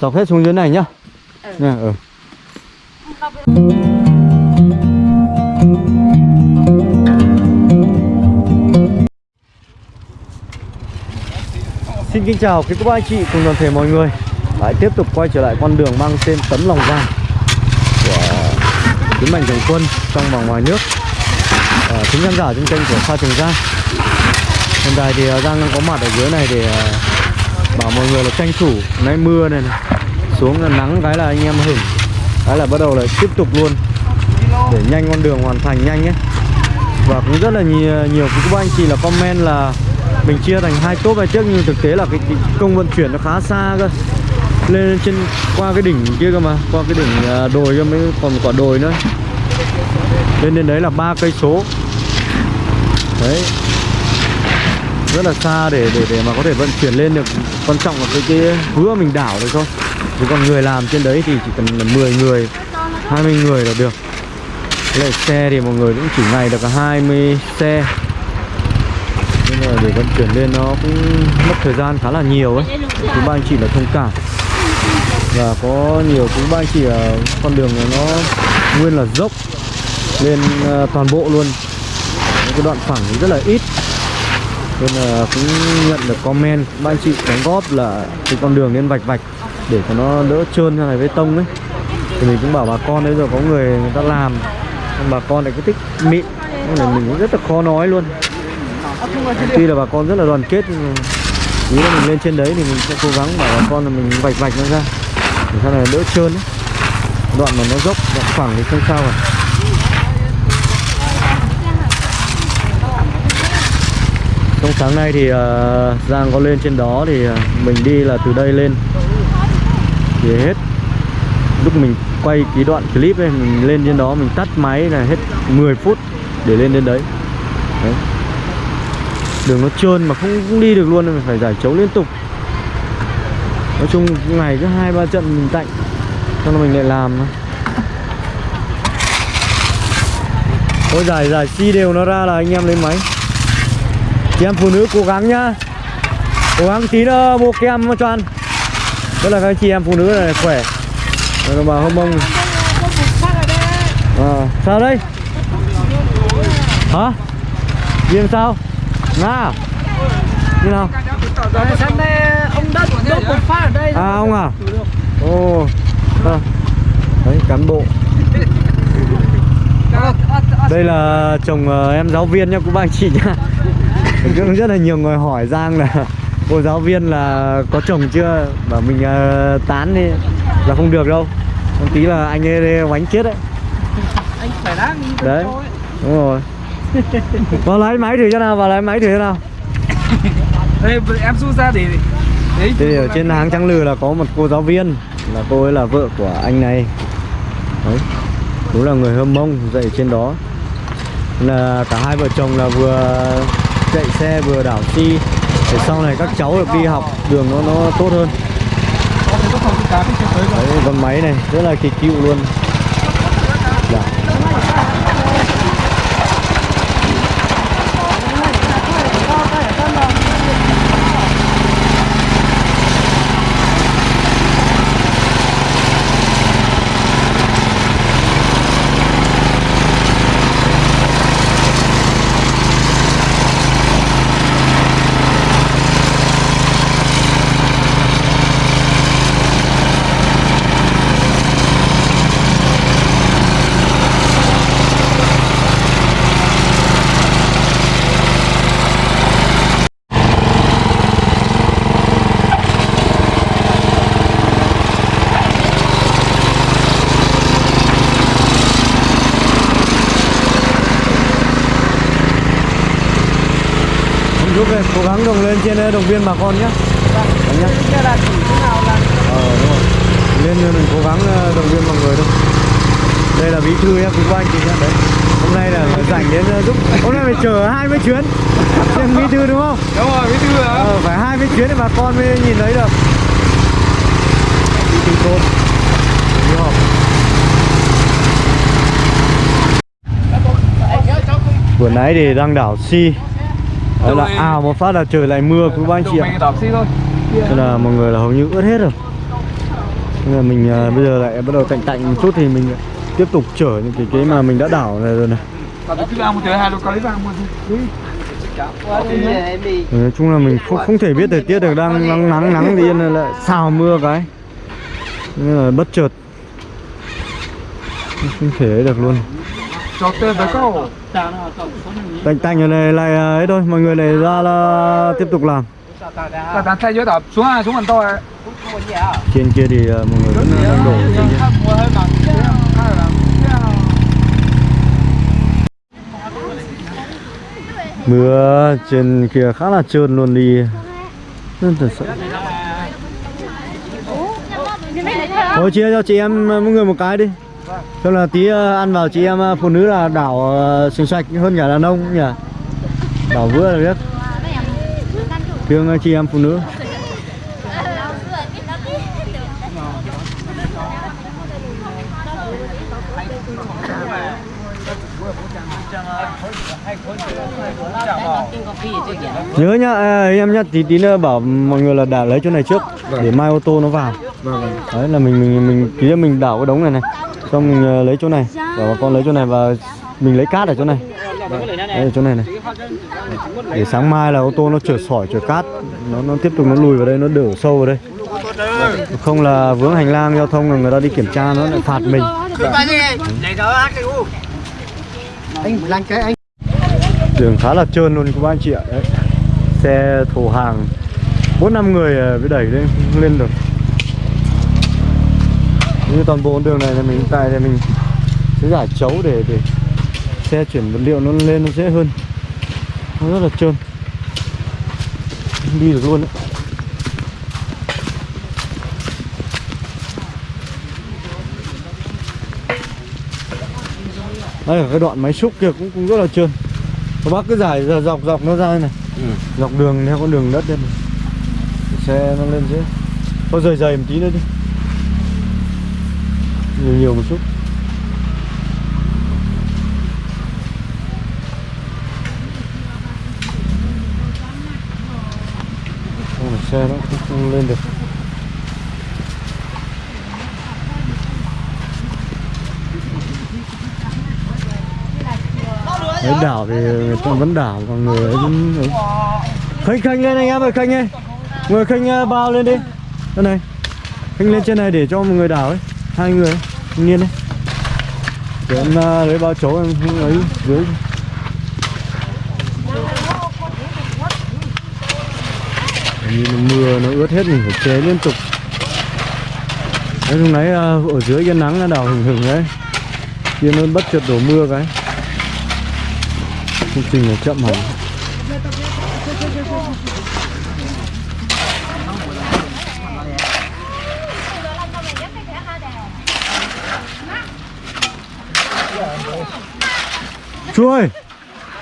Dọc hết xuống dưới này nhá. Nha, ừ. Xin kính chào quý cô bác anh chị cùng toàn thể mọi người Lại tiếp tục quay trở lại con đường mang tên Tấm Lòng Giang Của Tiến Mạnh Thường Quân trong và ngoài nước à, Thính khán giả trên kênh của Pha Trường Giang Hiện tại thì à, Giang đang có mặt ở dưới này để à, bảo mọi người là tranh thủ Nay mưa này, này. Xuống là nắng cái là anh em hửng Cái là bắt đầu là tiếp tục luôn. Để nhanh con đường hoàn thành nhanh ấy Và cũng rất là nhiều, nhiều các anh chị là comment là mình chia thành hai tốp này trước nhưng thực tế là cái, cái công vận chuyển nó khá xa cơ. Lên trên qua cái đỉnh kia cơ mà qua cái đỉnh à, đồi cơ mới còn quả đồi nữa. Lên đến đấy là ba cây số. Đấy. Rất là xa để để để mà có thể vận chuyển lên được quan trọng là cái cái vữa mình đảo được thôi. Chứ còn người làm trên đấy thì chỉ cần là 10 người 20 người là được. Lại xe thì mọi người cũng chỉ ngày được 20 xe. Nên là để vận chuyển lên nó cũng mất thời gian khá là nhiều ấy. Thì ba anh chị là thông cảm. Và có nhiều, cũng ba anh chị là con đường này nó nguyên là dốc Lên ờ, toàn bộ luôn. Những cái đoạn phẳng thì rất là ít. Nên là cũng nhận được comment ba anh chị đóng góp là cái con đường nên vạch vạch Để cho nó đỡ trơn như này với tông ấy. Thì mình cũng bảo bà con đấy rồi có người người ta làm. Nhưng bà con lại cứ thích mịn. Nên là mình cũng rất là khó nói luôn. Tuy là bà con rất là đoàn kết. Nhưng mà Ý là mình lên trên đấy thì mình sẽ cố gắng bảo bà con là mình vạch vạch nó ra. Để sau này đỡ trơn ấy. Đoạn mà nó dốc, đoạn phẳng thì không sao rồi Trong sáng nay thì uh, Giang có lên trên đó thì uh, mình đi là từ đây lên. Thì hết. Lúc mình quay cái đoạn clip ấy Mình lên trên đó mình tắt máy là hết 10 phút để lên đến đấy. Đấy. Đường nó trơn mà không, không đi được luôn nên mình phải giải chấu liên tục. Nói chung ngày cứ hai ba trận mình tạnh cho nên mình lại làm thôi. Giải giải xi đều nó ra là anh em lấy máy chị em phụ nữ cố gắng nhá. Cố gắng tí nữa mua kem cho ăn. Rất là các chị em phụ nữ này khỏe. Rồi mà hôm mông. À, sao đây hả? Viêm sao? Nga à? như nào? Sáng nay ông đất đốt một phát ở đây à ông à? Ồ. À. đấy cán bộ. Đây là chồng ờ, em giáo viên nha, cô bác anh chị nhá cũng rất là nhiều người hỏi Giang là cô giáo viên là có chồng chưa? Bảo mình uh, tán đi. Là không được đâu. Một tí là anh ấy bánh chết đấy. Anh phải đáng đấy. đúng rồi. Vào lấy máy thử cho nào vào lấy máy thử cho nào. Đây em rút ra để Đấy thì ở trên hàng trắng lừ là có một cô giáo viên. Là cô ấy là vợ của anh này. Đấy. Đúng là người hâm mông dạy trên đó. Là cả hai vợ chồng là vừa chạy xe vừa đảo xi để sau này các cháu được đi học đường nó nó tốt hơn. Đấy con máy này rất là kỳ cựu luôn dạ. Ông giúp cố gắng đồng lên trên đồng viên bà con nhé. Nhá. Đây là chỉ thế nào là Ờ đúng rồi. Lên mình cố gắng ờ, động viên mọi người thôi. Đây là bí thư nhá, quý cô anh chị nhá. Đấy. Hôm nay là rảnh đến ờ, giúp Hôm nay phải chở 20 chuyến. Xem bí thư đúng không? Đúng rồi, bí thư hả? Ờ, phải 20 chuyến để bà con mới nhìn thấy được. Bí thư thôn. Đi họp. Vừa nãy thì đang đảo si Đấy là ào một phát là trời lại mưa quý ba anh chị ạ. Thế là mọi người là hầu như ướt hết rồi. Nên là mình à, bây giờ lại bắt đầu tạnh tạnh một chút thì mình tiếp tục chở những cái cái mà mình đã đảo này rồi này. Cứ Nói chung là mình không không thể biết thời tiết được đang nắng nắng nắng thì yên lại xào mưa cái. Nên là bất chợt. Không thể ấy được luôn Cho tên tới câu tạnh tạnh rồi này lại à, ấy thôi mọi người lại ra là tiếp tục làm. Tao tao thay dưới đạp xuống à xuống gần to à trên kia thì à, mọi người vẫn đang đổ. Trên kia mưa trên kia khá là trơn luôn đi. Rất thật sự Thôi chia cho chị em mỗi người một cái đi Cho là tí ờ, ăn vào chị em ờ, phụ nữ là đảo ờ, sạch sạch hơn cả đàn ông nhỉ? Đảo vừa là biết. Thương chị em phụ nữ. Nhớ nhá à, em nhá tí tí nữa bảo mọi người là đảo lấy chỗ này trước Để mai ô tô nó vào. Đấy là mình mình mình tí nữa mình đảo cái đống này này Xong mình ờ, lấy chỗ này. Bảo bà con lấy chỗ này và mình lấy cát ở chỗ này. Đấy ở chỗ này này. Để sáng mai là ô tô nó chở sỏi chở cát. Nó nó tiếp tục nó lùi vào đây nó đổ sâu vào đây. Không là vướng hành lang giao thông là người ta đi kiểm tra nó lại phạt mình. Anh làm cái anh. Đường khá là trơn luôn các anh chị ạ. Đấy. Xe thổ hàng bốn năm người ờ, mới đẩy lên lên được như toàn bộ đường này là mình tại thì mình sẽ giải chấu để để xe chuyển vật liệu nó lên nó dễ hơn. Nó rất là trơn. Đi được luôn đấy. Đây cái đoạn máy xúc kia cũng cũng rất là trơn. Các bác cứ giải dọc dọc nó ra đây này. Dọc đường theo con đường đất đây này. Để xe nó lên dễ. Thôi rời dày một tí nữa đi nhiều nhiều một chút. Không phải xe nó cũng không lên được. Đấy, đảo thì người ta vẫn đảo còn người ấy vẫn khênh khênh lên anh em ơi khênh ơi người khênh à, bao lên đi. Đây này. Khênh lên trên này để cho một người đảo ấy. Hai người ấy thanh niên đấy để em à, lấy bao chỗ em không ấy dưới. Như nó mưa, nó ướt hết, mình phải chế liên tục. Đấy lúc nãy ở dưới cái nắng nó đào hừng hừng đấy. Kia nó bất chợt đổ mưa cái. Công trình là chậm hỏng. Chú ơi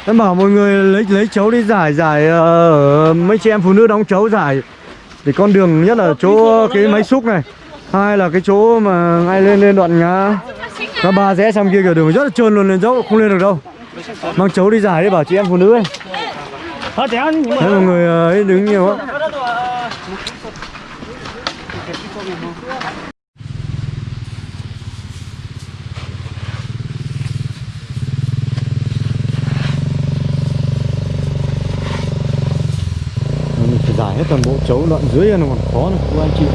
em bảo mọi người lấy lấy chấu đi giải giải ờ, mấy chị em phụ nữ đóng chấu giải. Để con đường nhất là chỗ cái máy xúc này. Hai là cái chỗ mà ngay lên lên đoạn ngã. Ngã ba rẽ sang kia kiểu đường rất là trơn luôn lên dốc không lên được đâu. Mang chấu đi giải đi bảo chị em phụ nữ ấy thấy mọi người ờ, ấy đứng nhiều á mình phải giải hết toàn bộ chấu đoạn dưới nó còn khó này. Các anh chị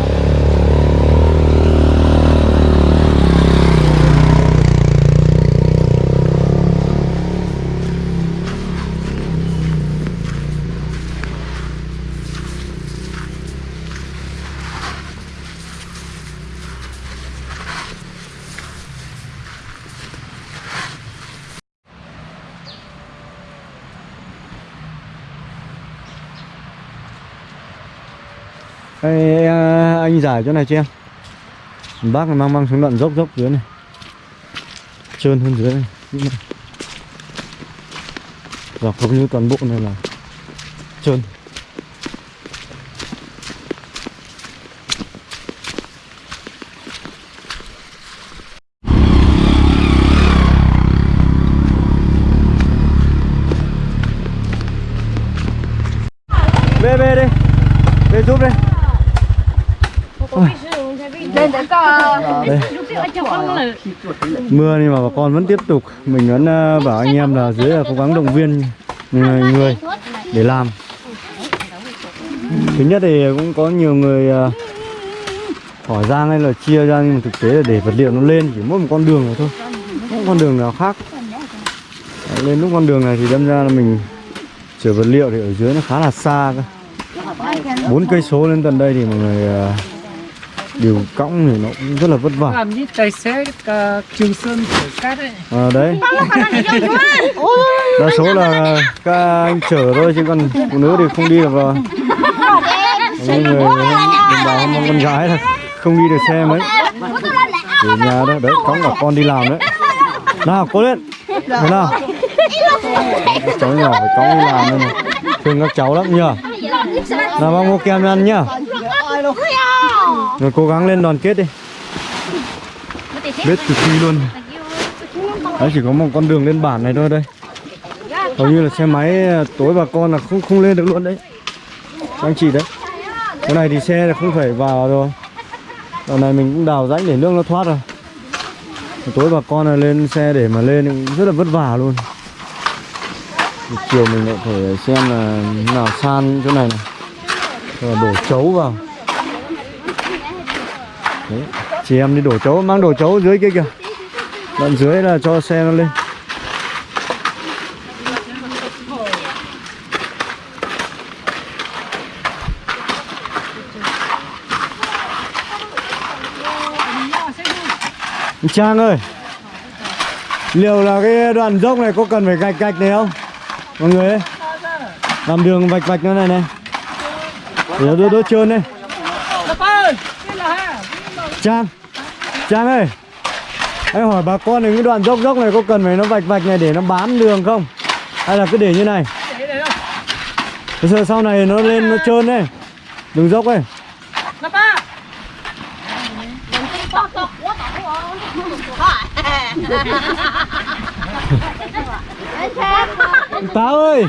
Ê, dài giải chỗ này cho em. Bác này mang mang xuống đoạn dốc dốc dưới này. Trơn hơn dưới này. Dọc hầu như toàn bộ này là Trơn. Youtube đây đi. Để giúp đi lúc trước cho con là mưa nhưng mà bà con vẫn tiếp tục. Mình vẫn ờ, bảo anh em là dưới là cố gắng động viên người, người để làm. Thứ nhất thì cũng có nhiều người ờ, hỏi ra hay là chia ra nhưng mà thực tế là để vật liệu nó lên chỉ mỗi một con đường này thôi không con đường nào khác. Đấy, lên lúc con đường này thì đâm ra là mình chở vật liệu thì ở dưới nó khá là xa cơ. Bốn cây số lên tận đây thì mọi người ờ, điều cõng thì nó cũng rất là vất vả làm như tài xế cả Trường Sơn chở cát ấy à, đấy đa số là các anh chở thôi chứ còn phụ nữ thì không đi được rồi những người đồng bào mong con gái là không đi được xe mấy ở nhà đó đấy cõng cả con đi làm đấy nào cố lên thế nào Các cháu nhỏ phải cõng đi làm đây này thương các cháu lắm nhờ nào bác mua kem ăn nhá rồi cố gắng lên đoàn kết đi. Biết từ khi luôn. Đấy, chỉ có một con đường lên bản này thôi đây. Hầu như là xe máy à, tối bà con là không không lên được luôn đấy. Anh chị đấy. Cái này thì xe là không phải vào rồi. Đoạn này mình cũng đào rãnh để nước nó thoát rồi. Tối bà con là lên xe để mà lên cũng rất là vất vả luôn. Chiều mình lại phải xem là nào san chỗ này này. Rồi đổ chấu vào đấy, chị em đi đổ chấu, mang đổ chấu dưới kia kìa. Đoạn dưới là cho xe nó lên. Trang ơi, Liệu là cái đoạn dốc này có cần phải gạch gạch này không? Mọi người ấy Làm đường vạch vạch nó này này. Để nó đỡ trơn đây Lập ơi Đây là ha Trang Trang ơi. Em hỏi bà con những cái đoạn dốc dốc này có cần phải nó vạch vạch này để nó bám đường không? Hay là cứ để như này? Để đây Thế giờ sau này nó lên nó trơn đấy. Đường dốc ấy. Táo ơi.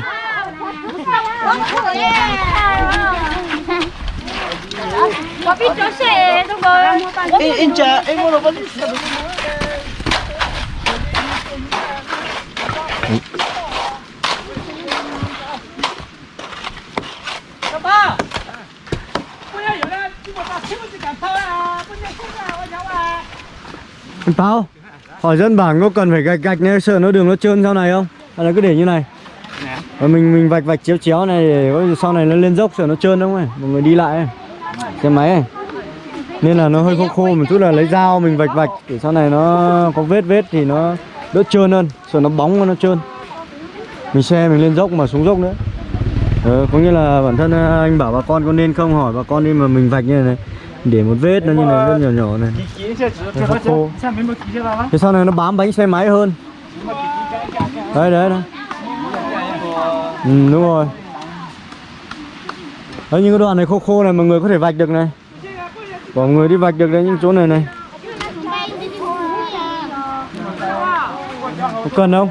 Có biết chỗ xe đúng rồi Em em chờ em mua đồ vẫn không à Táo Hỏi dân bản có cần phải gạch gạch này sợ nó đường nó trơn sau này không? Hay là cứ để như này? Và mình mình vạch vạch chéo chéo này để sau này nó lên dốc sợ nó trơn không ấy Mọi người đi lại ấy Xe máy này. Nên là nó hơi khô khô một chút là lấy dao mình vạch vạch. Để sau này nó có vết vết thì nó đỡ trơn hơn. Sợ nó bóng nó trơn. Mình xe mình lên dốc mà xuống dốc nữa. Ờ, Có nghĩa là bản thân ờ, anh bảo bà con có nên không? Hỏi bà con đi mà mình vạch như này này. Để một vết nó như này rất nhỏ nhỏ này. Nó khô. Thế sau này nó bám bánh xe máy hơn. Đấy đấy đấy. Ừ đúng rồi. Đấy, những cái đoạn này khô khô này mọi người có thể vạch được này. Có người đi vạch được đấy, những chỗ này này. Có cần không?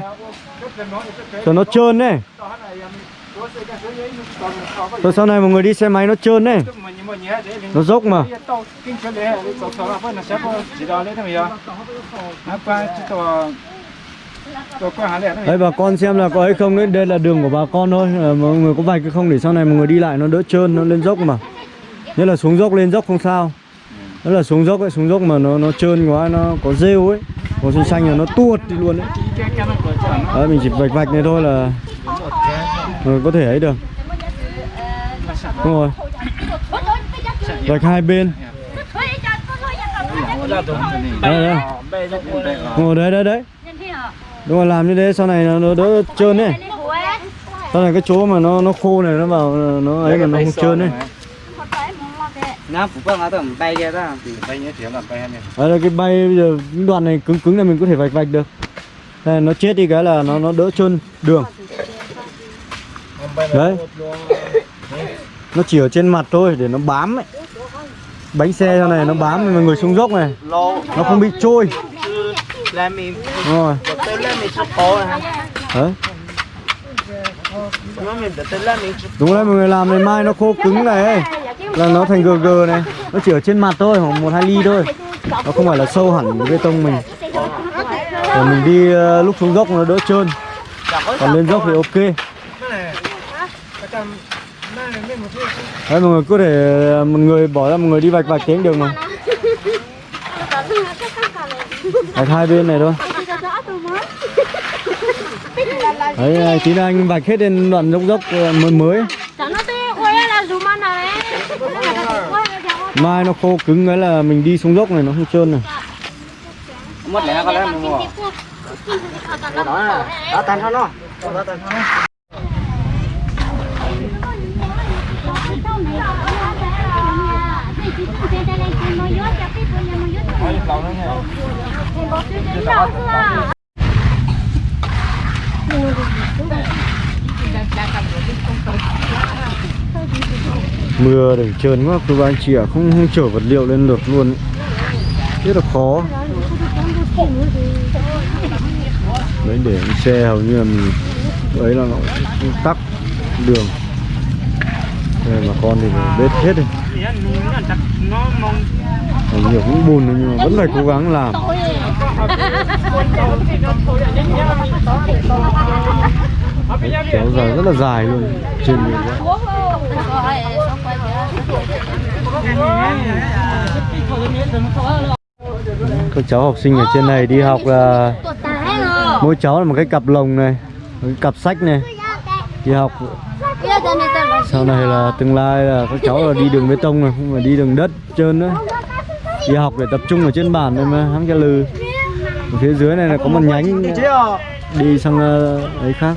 Cho nó trơn đấy. Rồi sau này mọi người đi xe máy nó trơn đấy. Nó dốc mà kinh Đấy bà con xem là có ấy không đấy. Đây là đường của bà con thôi. À, Mọi người có vạch cái không để sau này mọi người đi lại nó đỡ trơn Nó lên dốc mà. Nhất là xuống dốc lên dốc không sao. Đó là xuống dốc ấy, xuống dốc mà nó nó trơn quá Nó có rêu ấy. Có xanh xanh là nó tuột đi luôn đấy Đấy mình chỉ vạch vạch này thôi là Rồi có thể ấy được. Đúng rồi. Vạch hai bên. Đấy, đấy. Đây đây đây đấy đấy đấy. Đúng rồi làm như thế sau này nó, nó đỡ trơn đấy Sau này cái chỗ mà nó nó khô này nó vào nó ấy mà nó không trơn đấy Nam phụ vâng á tầm bay kia ta bay nhé thì làm bay này Đấy là cái bay bây giờ những đoạn này cứng cứng này mình có thể vạch vạch được. Đây, nó chết đi cái là nó nó đỡ trơn đường. Đấy. Nó chỉ ở trên mặt thôi để nó bám ấy. Bánh xe sau này nó bám mọi người xuống dốc này Nó không bị trôi Mình Đúng rồi. Tới lên mình chụp cổ mình chụp Đúng đấy mọi người làm này mai nó khô cứng này. Là nó thành gờ gờ này. Nó chỉ ở trên mặt thôi khoảng một hai ly thôi. Nó không phải là sâu hẳn bê tông mình. Rồi mình đi ờ, lúc xuống dốc nó đỡ trơn. Còn lên dốc thì ok. Đấy mọi người có thể ờ, một người bỏ ra một người đi vạch vạch tiếng đường này vạch hai bên này thôi. Đấy tí nữa anh vạch hết đến đoạn dốc dốc ờ, mới mới. Mai nó khô cứng cái là mình đi xuống dốc này nó không trơn này. Mất lẽ có lẽ mình đó đó tan thôi nó. Đó tan thôi mưa để trơn quá, cứ anh chị ạ không không chở vật liệu lên được luôn rất là khó. Đấy, để xe hầu như là mình ấy là nó cũng tắc đường. Đây mà con thì phải bết hết đi. Còn nhiều cũng buồn nhưng mà vẫn phải cố gắng làm. Đấy, kéo dài rất là dài luôn trên đường. Các cháu học sinh ở trên này đi học là mỗi cháu là một cái cặp lồng này một cái cặp sách này. Đi học sau này là tương lai là các cháu là đi đường bê tông này không phải đi đường đất trơn nữa. Đi học để tập trung ở trên bản này mà hăng cái lừ. Ở phía dưới này là có một nhánh đi sang ờ, ấy khác.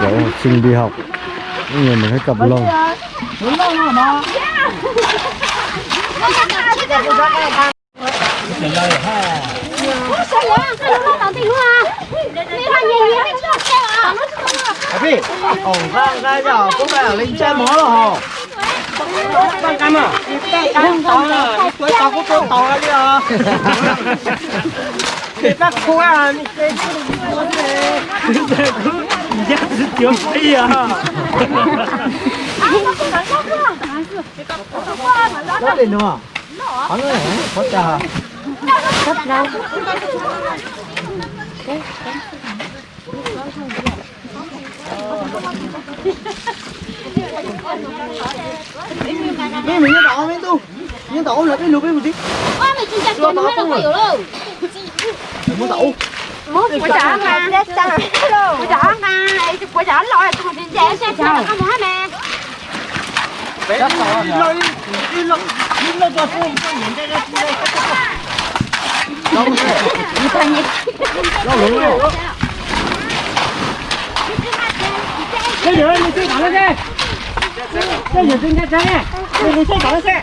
Cháu học sinh đi học những người một cái cặp lồng Abi, ổng ra ra giờ cũng phải là linh chơi mó rồi hò. Bang cam à? Bang tao là, tao cũng tôi tao ra đi à. Thì bác cô à, đi chơi Nó đi nữa. Hắn ơi, có trà. Mẹ mình nó đỏ mấy tu. Nó đỏ là cái lục cái một tí. Muốn đậu. Quả chả mà. Quả chả. Mà. Quả chả lòi Tụi mình chạy xe xe Không hả mẹ? Rất to. Rồi. Đi lục. Đi. Lục vào xuống. Nó lủng rồi. Cái gì mình chơi thẳng lên xe. Cái gì trên xe xe. Mình chơi thẳng lên xe.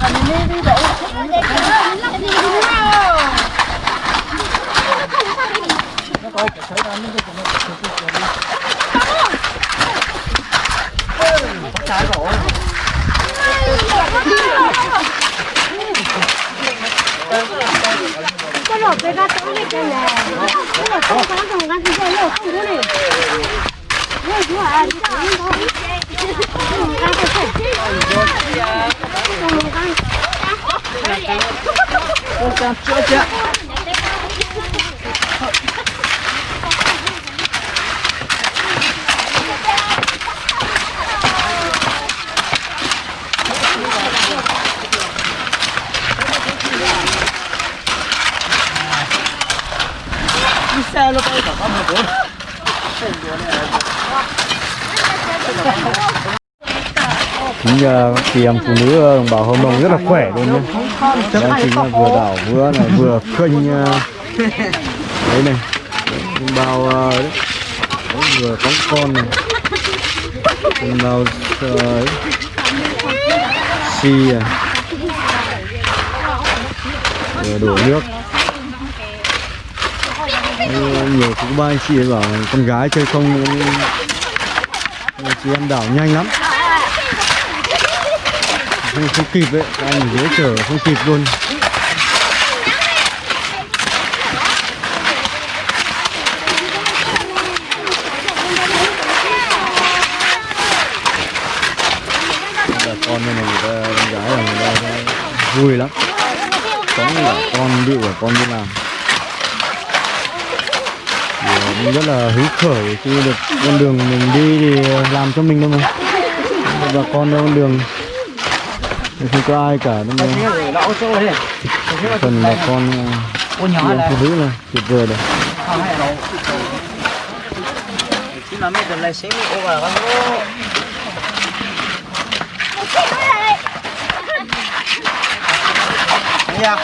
Anh nhận đi tới chả hả Mình tới nha Dạ có phải mời ơi. Cái lột cái ra tối này cái này Cái lột không có dùng gắn thì cái lột không có này Ôi chú à Chú à Dùng gắn cái sổ Dùng gắn Ôi cha, chưa chưa đây lúc bây giờ có một bốn Chính giờ chị em phụ nữ ờ, đồng bào Hồng Đồng rất là khỏe luôn nhé Đang chính là vừa đảo vừa này, vừa kênh ờ, đấy này đồng bào đấy. vừa có con này đồng bào ấy. xì à vừa đổ nước nhiều cũng ba anh chị bảo con gái chơi không chị em đảo nhanh lắm. Không, không kịp ấy anh dễ dưới chở không kịp luôn. Bà con này người ta con gái là người ta vui lắm. Có cả con điệu cả con đi làm Thì cũng rất là hứng khởi khi được con đường mình đi thì làm cho mình thôi mà. Bà con đâu con đường. Thì không có ai cả chỗ đấy phần bà con là phụ nữ là tuyệt vời đấy. Không hay đâu chỉ mà mấy tuần này sẽ ô vào con ô Yeah.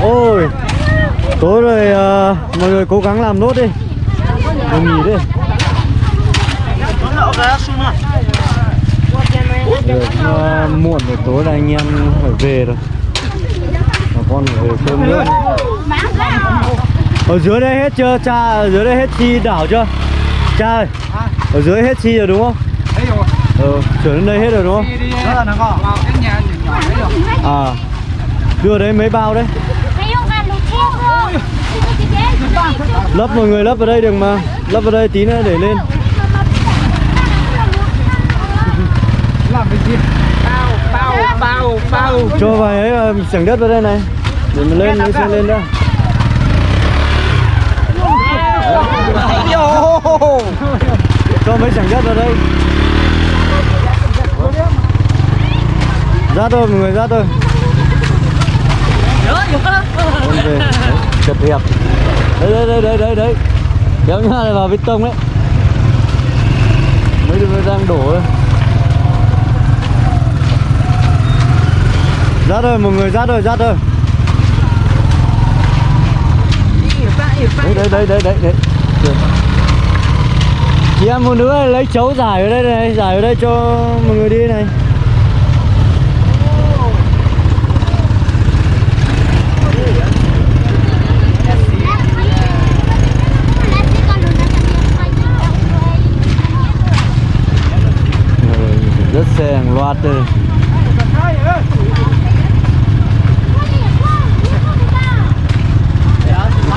Ôi tối rồi à, mọi người cố gắng làm nốt đi. Đừng nghỉ đi. Cũng, à, muộn rồi tối là anh em phải về rồi. Bà con phải về cơm nước ở dưới đây hết chưa? Cha ở dưới đây hết chi đảo chưa? Cha ơi ở dưới hết chi rồi đúng không? Thấy rồi. ờ chuyển đến đây hết rồi đúng không à. Đưa đấy mấy bao đấy? Lấp mọi người lấp vào đây được mà. Lấp vào đây tí nữa để lên. Làm cái gì? Bao bao bao bao. cho vài ấy ờ, sảnh đất vào đây này. Để mình lên cái xe lên đó. Cho mấy sảnh đất vào đây ra thôi mọi người ra thôi. Chật hẹp. Đấy đấy đấy đấy đấy. Đấy kéo nhá này vào bê tông đấy. Mấy đứa đang đổ đấy ra thôi mọi người ra thôi ra thôi. Đấy đấy đấy đấy đấy đấy. Được. chị em phụ nữ lấy chấu giải ở đây này giải ở đây cho mọi người đi này xe hàng loạt đây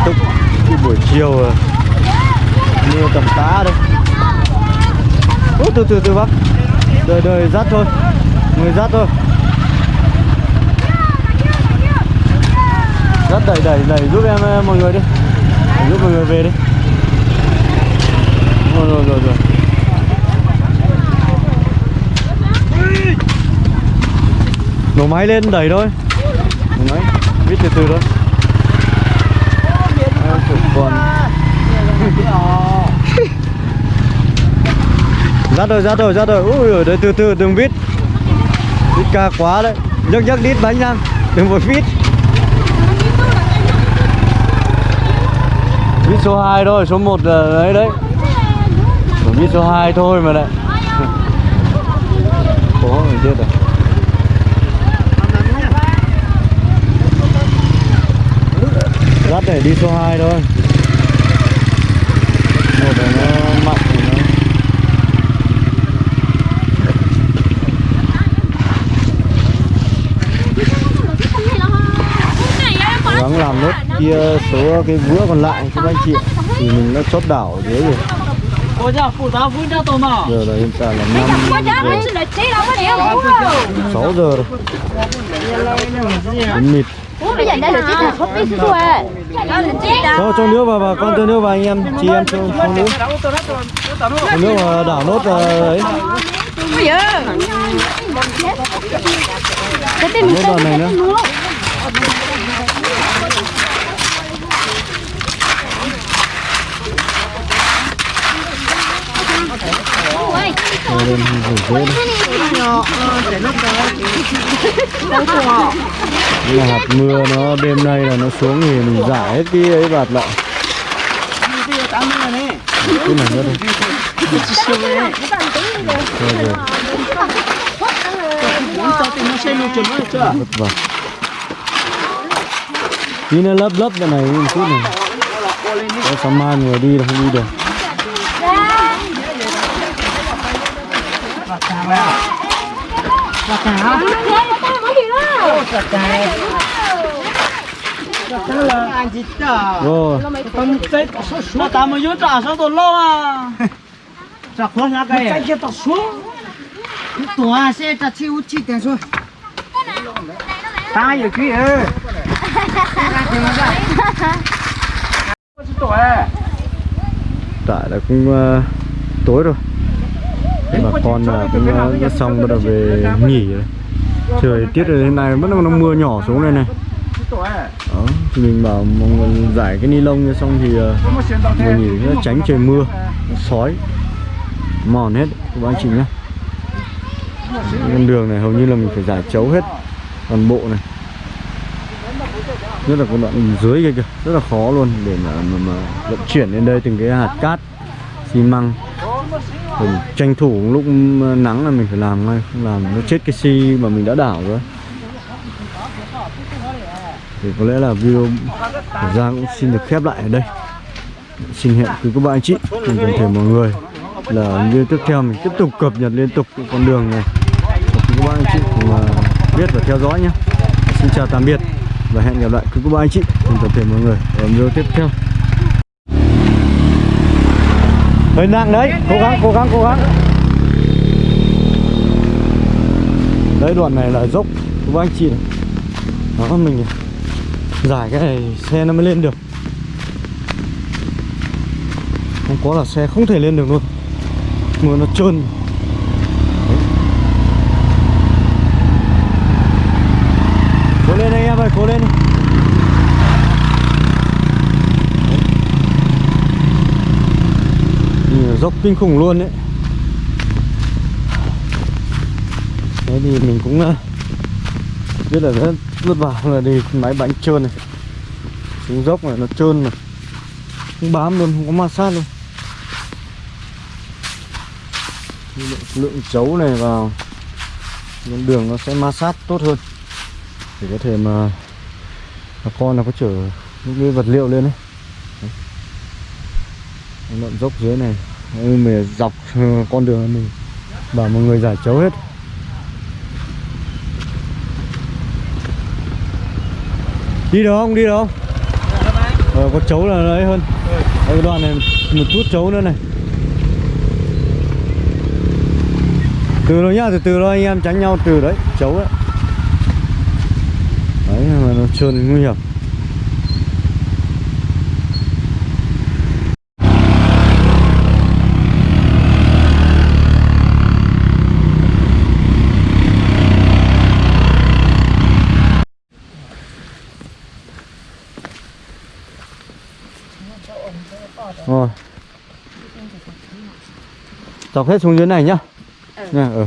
túc buổi chiều mưa tầm tá đây. Ủa, từ từ từ bác. Đời đời dắt thôi. Người dắt thôi. Dắt đẩy đẩy đẩy giúp em mọi người đi. Đẩy giúp mọi người về đi. Rồi rồi rồi rồi. Nổ máy lên đẩy thôi. Nổ máy. Biết từ từ thôi. Em chụp con ra rồi dắt rồi dắt rồi ui ôi đấy từ từ, đừng vít. Vít ca quá đấy. Nhấc nhấc đít bánh răng đừng vội vít. Vít số 2 thôi, số 1 là đấy đấy. Vít số 2 thôi mà đấy cố mình chết rồi dắt để đi số 2 thôi. Một là nó mặn thì nó cố gắng làm nốt kia số cái vữa còn lại cho các anh chị thì mình nó chốt đảo dưới rồi. Giờ là hiện tại là 5 giờ. 6 giờ. Rồi Đến mịt. Bây giờ đây là chiếc là không biết số cho cho nước vào và con, cho nước vào anh em, chị em cho không nước. Trong nước mà đảo nốt đấy ấy. Cái tên mình này nữa Rồi lên rủ rễ đây là hạt mưa nó đêm nay là nó xuống thì mình giải hết cái ấy bạt lại cái này nữa đây vất vả tí nó lấp lấp cái này một chút này. Có sáng mai người đi là không đi được. Anh chị chờ rồi con tết nó ta mới vô trả sao tôi lo à trả khó nhá cái cái kia tao xuống tổ à xe trả chi chi tiền rồi ta giờ kia ơi tại là cũng ờ, tối rồi bà con là cũng ờ, đã xong bắt đầu về nghỉ rồi. Trời tiết rồi hôm nay bắt đầu nó mưa nhỏ xuống đây này. Đó thì mình bảo mọi người giải cái ni lông như xong thì ờ, mình người nghỉ nó tránh trời mưa sói. Mòn hết các anh chị nhá. Con đường này hầu như là mình phải giải chấu hết toàn bộ này. Nhất là con đoạn dưới kia kìa rất là khó luôn để mà, mà, mà vận chuyển lên đây từng cái hạt cát xi măng mình tranh thủ lúc ờ, nắng là mình phải làm ngay không làm nó chết cái xi mà mình đã đảo rồi. Thì có lẽ là video của Giang cũng xin được khép lại ở đây. Xin hẹn quý các bạn anh chị. Cùng toàn thể mọi người. Là video tiếp theo mình tiếp tục cập nhật liên tục con đường này. Quý các bạn anh chị cùng ờ, biết và theo dõi nhé. Xin chào tạm biệt và hẹn gặp lại quý các bạn anh chị. Cùng toàn thể mọi người. Ở video tiếp theo. Hơi nặng đấy. Cố gắng cố gắng cố gắng. Đấy, đoạn này là dốc. Của anh chị này. Đó, mình giải cái này, xe nó mới lên được. Không có là xe không thể lên được luôn. Mưa nó trơn. Cố lên anh em ơi, cố lên đi Nhìn là dốc kinh khủng luôn đấy thế thì mình cũng ờ, biết là rất vất vả là đi máy bánh trơn này. Xuống dốc này nó trơn mà. Không bám luôn không có ma sát luôn. Lượng, lượng chấu này vào lên đường nó sẽ ma sát tốt hơn. Để có thể mà bà con là có chở những cái vật liệu lên đấy. Lợn dốc dưới này mình dọc ờ, con đường mình bảo mọi người giải chấu hết. Đi được không? Đi được không? Ờ, có chấu là đấy hơn. Cái đoạn này một chút chấu nữa này. Từ rồi nhá từ từ thôi anh em tránh nhau từ đấy chấu đấy. Đấy mà nó trơn nguy hiểm rồi dọc hết xuống dưới này nhá. Nha ừ